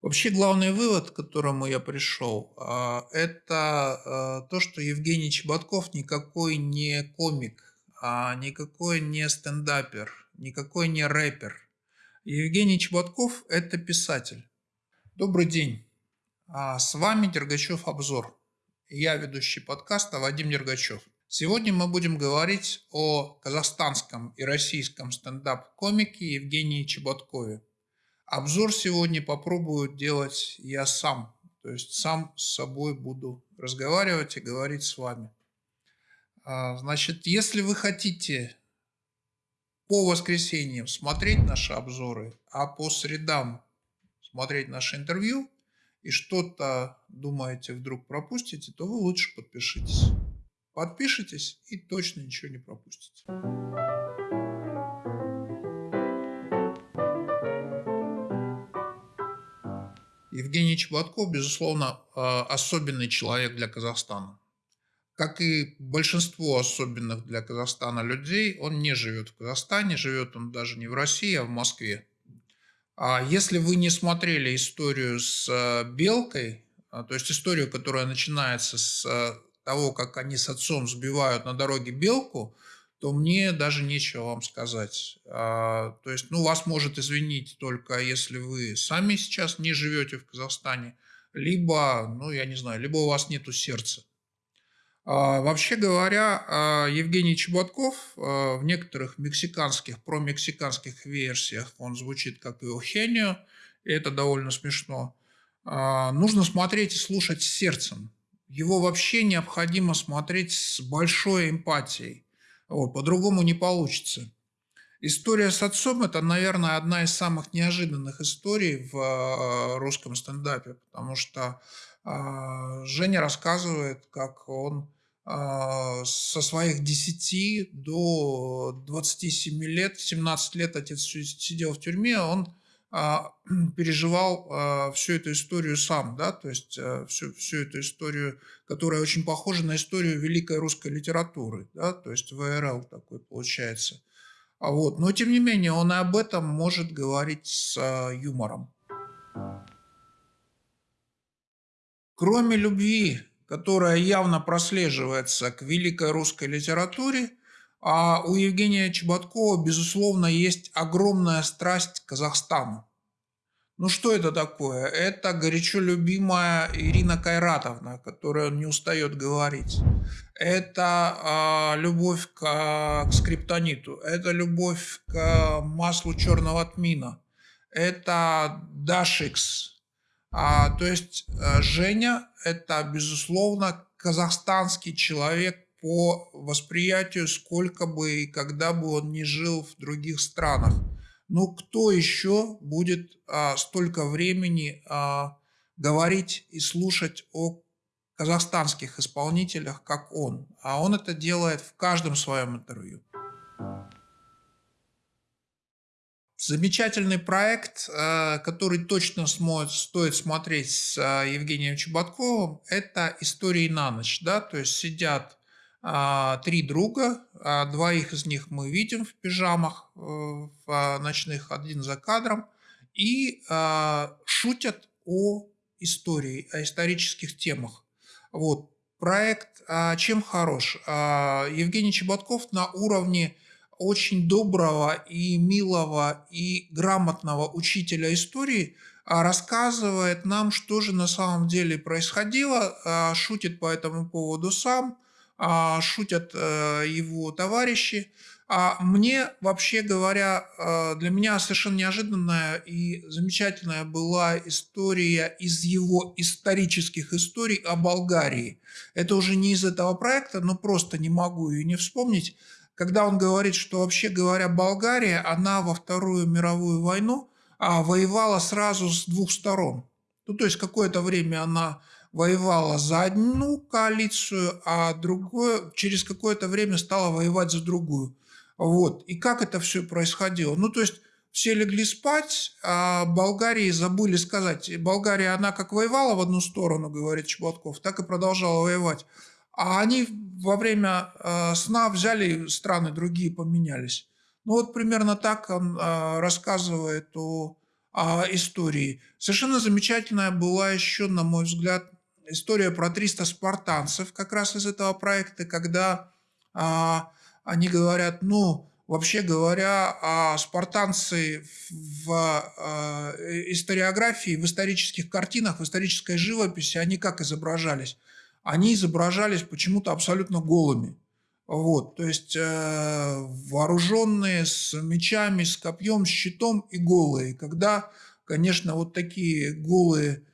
Вообще главный вывод, к которому я пришел, а, это а, то, что Евгений Чеботков никакой не комик, а никакой не стендапер, никакой не рэпер. Евгений Чеботков – это писатель. Добрый день. С вами Дергачев Обзор. Я ведущий подкаста Вадим Дергачев. Сегодня мы будем говорить о казахстанском и российском стендап-комике Евгении Чеботкове. Обзор сегодня попробую делать я сам. То есть сам с собой буду разговаривать и говорить с вами. А, значит, если вы хотите по воскресеньям смотреть наши обзоры, а по средам смотреть наше интервью, и что-то думаете вдруг пропустите, то вы лучше подпишитесь. Подпишитесь и точно ничего не пропустите. Евгений Чеботков, безусловно, а, особенный человек для Казахстана. Как и большинство особенных для Казахстана людей, он не живет в Казахстане, живет он даже не в России, а в Москве. А если вы не смотрели историю с а, Белкой, то есть историю, которая начинается с того, как они с отцом сбивают на дороге Белку – то мне даже нечего вам сказать. А, то есть, ну, вас может извинить только если вы сами сейчас не живете в Казахстане, либо, ну, я не знаю, либо у вас нету сердца. А, вообще говоря, а, Евгений Чеботков а, в некоторых мексиканских, промексиканских версиях он звучит как Иохенио, и это довольно смешно. А, нужно смотреть и слушать сердцем. Его вообще необходимо смотреть с большой эмпатией. Вот, по-другому не получится. История с отцом – это, наверное, одна из самых неожиданных историй в э, русском стендапе, потому что а, Женя рассказывает, как он а, со своих 10 до 27 лет, 17 лет отец сидел в тюрьме, он переживал а, всю эту историю сам, да, то есть а, всю, всю эту историю, которая очень похожа на историю великой русской литературы, да, то есть ВРЛ такой получается. А вот, но тем не менее он и об этом может говорить с юмором. Кроме любви, которая явно прослеживается к великой русской литературе, а у Евгения Чеботкова, безусловно, есть огромная страсть к Казахстану. Ну что это такое? Это горячо любимая Ирина Кайратовна, которая не устает говорить. Это э, любовь к, к скриптониту. Это любовь к маслу черного тмина. Это Дашикс. А, то есть э, Женя – это, безусловно, казахстанский человек, по восприятию, сколько бы и когда бы он ни жил в других странах. Но кто еще будет а, столько времени а, говорить и слушать о казахстанских исполнителях, как он? А он это делает в каждом своем интервью. Замечательный проект, а, который точно стоит смотреть с а, Евгением Чеботковым, это «Истории на ночь». Да? То есть сидят три друга, а, двоих из них мы видим в пижамах э, в а, ночных, один за кадром, и шутят о истории, о исторических темах. Вот. Проект чем хорош? Евгений Чеботков на уровне очень доброго и милого и грамотного учителя истории рассказывает нам, что же на самом деле происходило, шутит по этому поводу сам, а, шутят э, его товарищи. А мне, вообще говоря, э, для меня совершенно неожиданная и замечательная была история из его исторических историй о Болгарии. Это уже не из этого проекта, но просто не могу ее не вспомнить. Когда он говорит, что вообще говоря, Болгария, она во Вторую мировую войну а, воевала сразу с двух сторон. Ну, то есть какое-то время она воевала за одну коалицию, а другое, через какое-то время стала воевать за другую. Вот. И как это все происходило? Ну, то есть все легли спать, а Болгарии забыли сказать. Болгария, она как воевала в одну сторону, говорит Чеботков, так и продолжала воевать. А они во время э, сна взяли страны другие, поменялись. Ну вот примерно так он э, рассказывает о а, истории. Совершенно замечательная была еще, на мой взгляд, история про 300 спартанцев как раз из этого проекта, когда а, они говорят, ну, вообще говоря, а спартанцы в а, историографии, в исторических картинах, в исторической живописи, они как изображались? Они изображались почему-то абсолютно голыми. Вот, то есть э, вооруженные с мечами, с копьем, с щитом и голые. Когда, конечно, вот такие голые э,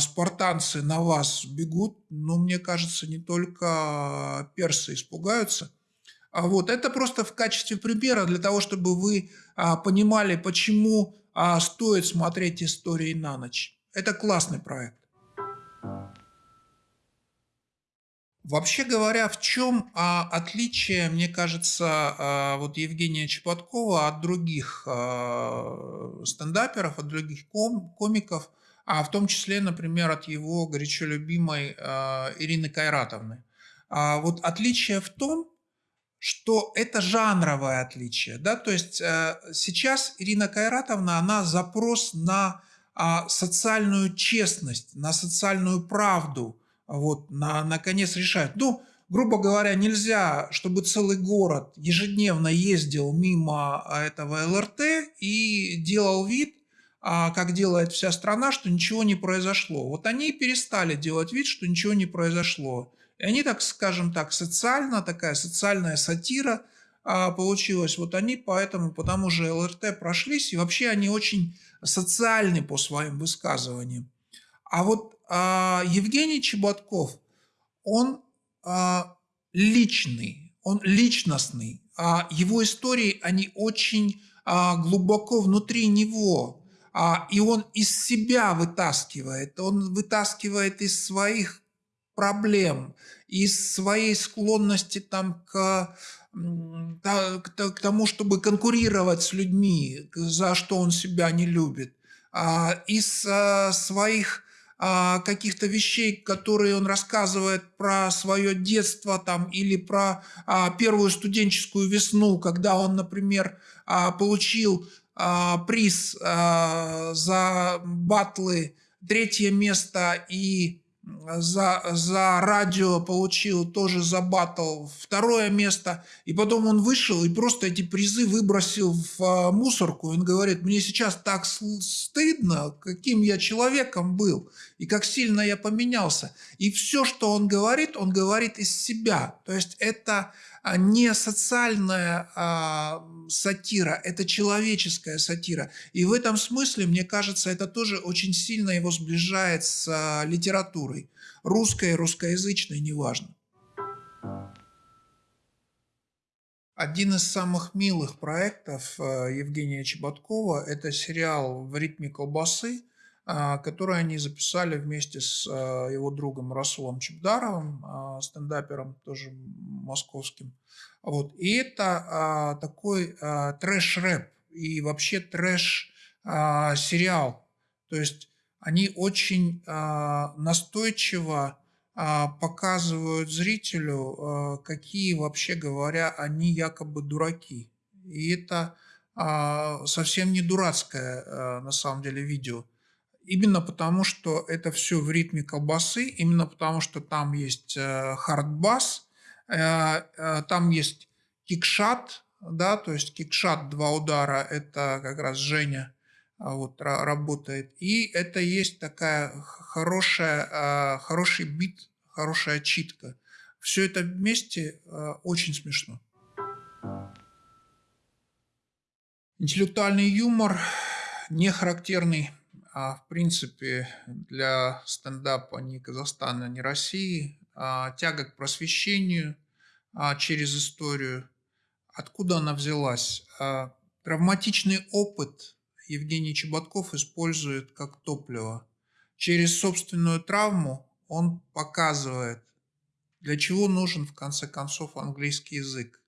спартанцы на вас бегут, но мне кажется, не только персы испугаются. А вот это просто в качестве примера для того, чтобы вы а, понимали, почему а, стоит смотреть истории на ночь. Это классный проект. Вообще говоря, в чем а, отличие, мне кажется, а, вот Евгения Чеботкова от других а, стендаперов, от других ком, комиков, а в том числе, например, от его горячо любимой а, Ирины Кайратовны. А, вот отличие в том, что это жанровое отличие. Да? То есть а, сейчас Ирина Кайратовна, она запрос на а, социальную честность, на социальную правду – вот, на, наконец решают. Ну, грубо говоря, нельзя, чтобы целый город ежедневно ездил мимо этого ЛРТ и делал вид, как делает вся страна, что ничего не произошло. Вот они перестали делать вид, что ничего не произошло. И они, так скажем так, социально, такая социальная сатира а, получилась. Вот они поэтому, потому же ЛРТ прошлись, и вообще они очень социальны по своим высказываниям. А вот а, Евгений Чеботков, он а, личный, он личностный. А его истории, они очень а, глубоко внутри него. А, и он из себя вытаскивает, он вытаскивает из своих проблем, из своей склонности там к к тому, чтобы конкурировать с людьми, за что он себя не любит, из своих а, каких-то вещей, которые он рассказывает про свое детство там или про а, первую студенческую весну, когда он, например, а, получил а, приз а, за батлы третье место и за, за радио получил тоже за батл второе место. И потом он вышел и просто эти призы выбросил в а, мусорку. Он говорит, мне сейчас так стыдно, каким я человеком был и как сильно я поменялся. И все, что он говорит, он говорит из себя. То есть это а, не социальная а, сатира, это человеческая сатира. И в этом смысле, мне кажется, это тоже очень сильно его сближает с а, литературой. Русской, русскоязычной, неважно. Один из самых милых проектов а, Евгения Чеботкова – это сериал «В ритме колбасы», а, который они записали вместе с а, его другом Расулом Чебдаровым, а, стендапером тоже московским. Вот. И это такой трэш-рэп и вообще трэш-сериал. То есть они очень настойчиво показывают зрителю, какие вообще говоря, они якобы дураки. И это совсем не дурацкое на самом деле видео. Именно потому, что это все в ритме колбасы, именно потому, что там есть э, хардбас, э, э, там есть кикшат, да, то есть кикшат два удара, это как раз Женя вот, работает. И это есть такая хорошая, хороший бит, хорошая читка. Все это вместе очень смешно. Интеллектуальный юмор не характерный в принципе, для стендапа ни Казахстана, ни России, а, тяга к просвещению а, через историю. Откуда она взялась? Травматичный опыт Евгений Чеботков использует как топливо. Через собственную травму он показывает, для чего нужен в конце концов английский язык.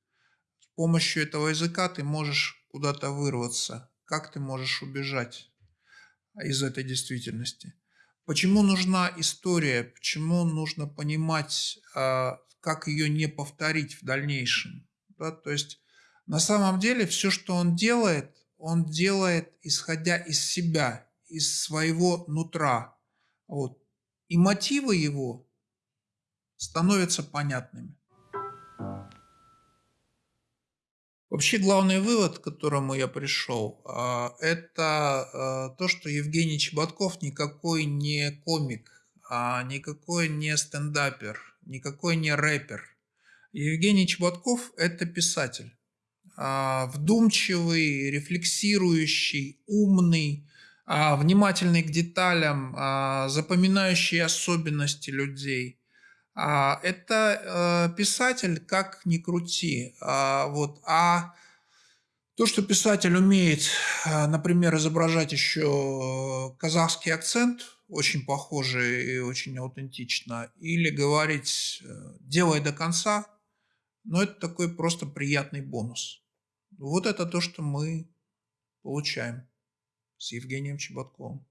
С помощью этого языка ты можешь куда-то вырваться, как ты можешь убежать из этой действительности. Почему нужна история? Почему нужно понимать, а, как ее не повторить в дальнейшем? Да, то есть на самом деле все, что он делает, он делает, исходя из себя, из своего нутра. Вот. И мотивы его становятся понятными. Вообще главный вывод, к которому я пришел, а, это а, то, что Евгений Чеботков никакой не комик, а никакой не стендапер, никакой не рэпер. Евгений Чеботков – это писатель. Вдумчивый, рефлексирующий, умный, внимательный к деталям, запоминающий особенности людей. Это э, писатель, как ни крути. Вот. А то, что писатель умеет, например, изображать еще казахский акцент, очень похожий и очень аутентично, или говорить э, «делай до конца», но это такой просто приятный бонус. Вот это то, что мы получаем с Евгением Чеботковым.